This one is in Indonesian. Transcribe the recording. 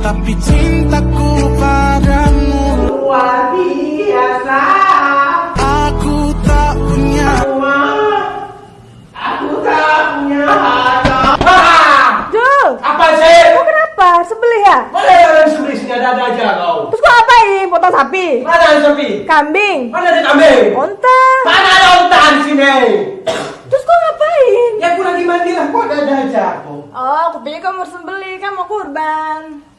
Tapi cintaku padamu Luar biasa. Aku tak punya Aku tak punya harta. Ah! Jul, Apa sih? kau kenapa? Sebelih ya? Mana yang orang sembelih sini ada ada aja kau. Terus kau ngapain? Potong sapi? Mana ada sapi? Kambing? Mana ada kambing? Onta? Mana ada untaan sini? Terus kau ngapain? Ya aku lagi mandi lah, kok ada ada aja aku. Oh, pikir kamu harus sembelih, kan mau kurban.